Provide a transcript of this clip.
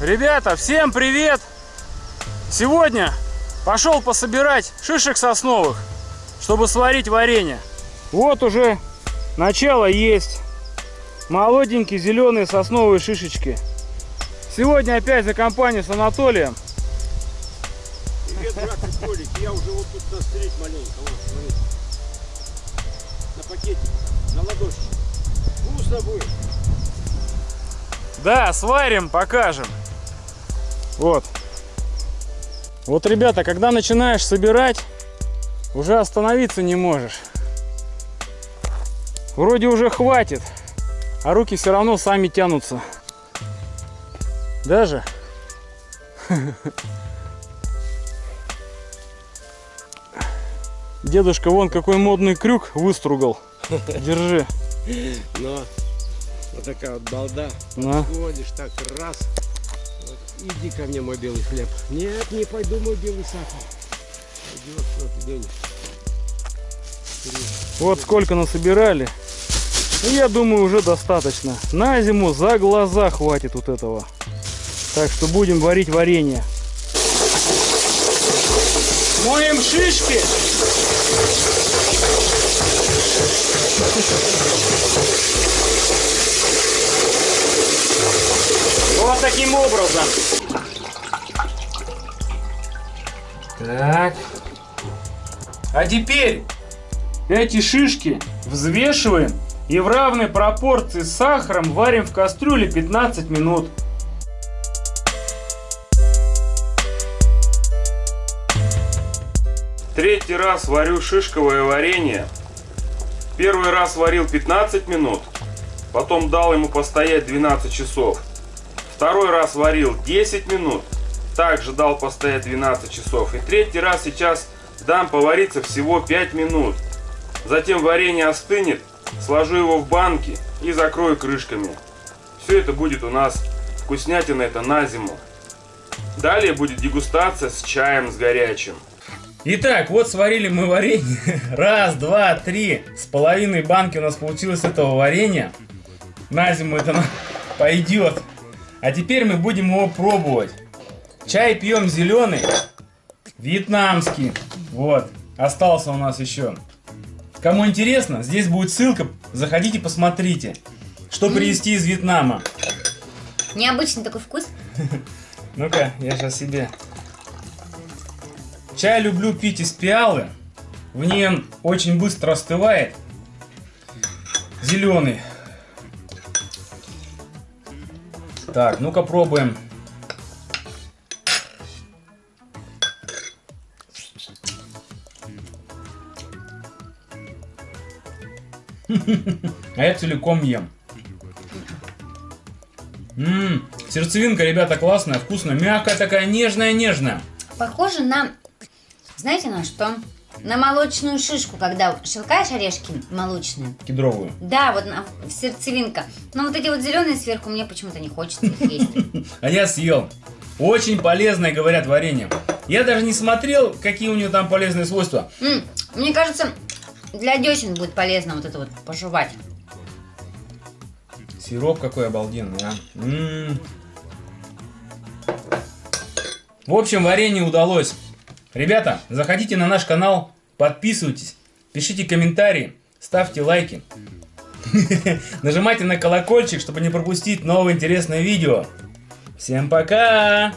Ребята, всем привет! Сегодня пошел пособирать шишек сосновых, чтобы сварить варенье. Вот уже начало есть. Молоденькие зеленые сосновые шишечки. Сегодня опять за компанию с Анатолием. Привет, братцы, Толик. Я уже вот тут настрелить маленько. Вот, смотри. На пакетик, на ладошечку. Вкусно будет. Да, сварим, покажем. Вот. Вот, ребята, когда начинаешь собирать, уже остановиться не можешь. Вроде уже хватит, а руки все равно сами тянутся. Даже. Дедушка вон какой модный крюк выстругал. Держи. Но вот такая вот балда. На. Ходишь так раз. Иди ко мне, мой белый хлеб. Нет, не пойду, мой белый сахар. Пойдет, что ты денешь. Вот сколько насобирали. Ну, я думаю, уже достаточно. На зиму за глаза хватит вот этого. Так что будем варить варенье. Моем шишки. Вот таким образом. Так. А теперь эти шишки взвешиваем и в равной пропорции с сахаром варим в кастрюле 15 минут. Третий раз варю шишковое варенье. Первый раз варил 15 минут, потом дал ему постоять 12 часов. Второй раз варил 10 минут, также дал постоять 12 часов. И третий раз сейчас дам повариться всего 5 минут. Затем варенье остынет, сложу его в банки и закрою крышками. Все это будет у нас вкуснятина это на зиму. Далее будет дегустация с чаем с горячим. Итак, вот сварили мы варенье. Раз, два, три. С половиной банки у нас получилось этого варенья. На зиму это пойдет. А теперь мы будем его пробовать. Чай пьем зеленый. Вьетнамский. Вот. Остался у нас еще. Кому интересно, здесь будет ссылка. Заходите, посмотрите. Что привезти из Вьетнама. Необычный такой вкус. Ну-ка, я сейчас себе. Чай люблю пить из пиалы. В ней он очень быстро остывает. Зеленый. Так, ну-ка пробуем. А я целиком ем. Ммм, сердцевинка, ребята, классная, вкусная, мягкая такая, нежная-нежная. Похоже на, знаете на что? На молочную шишку, когда шелкаешь орешки молочные. Кедровую. Да, вот на, сердцевинка. Но вот эти вот зеленые сверху мне почему-то не хочется их есть. А я съел. Очень полезное, говорят, варенье. Я даже не смотрел, какие у нее там полезные свойства. Мне кажется, для десен будет полезно вот это вот пожевать. Сироп какой обалденный, а. М. В общем, варенье удалось. Ребята, заходите на наш канал, подписывайтесь, пишите комментарии, ставьте лайки. Нажимайте на колокольчик, чтобы не пропустить новые интересные видео. Всем пока!